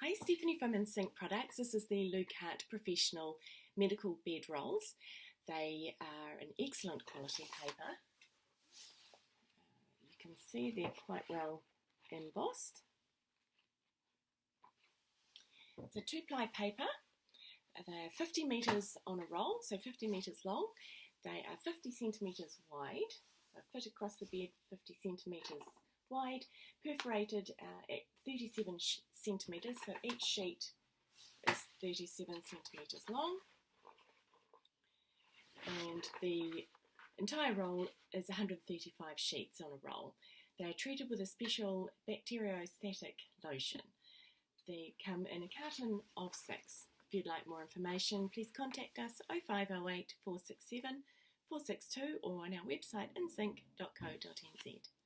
Hi, Stephanie from InSync Products. This is the Lucart Professional Medical Bed Rolls. They are an excellent quality paper. You can see they're quite well embossed. It's a two-ply paper. They're 50 metres on a roll, so 50 metres long. They are 50 centimetres wide, so fit across the bed 50 centimetres wide, perforated uh, at 37 centimetres, so each sheet is 37 centimetres long. And the entire roll is 135 sheets on a roll. They are treated with a special bacteriostatic lotion. They come in a carton of six. If you'd like more information, please contact us 0508 467 462 or on our website insync.co.nz.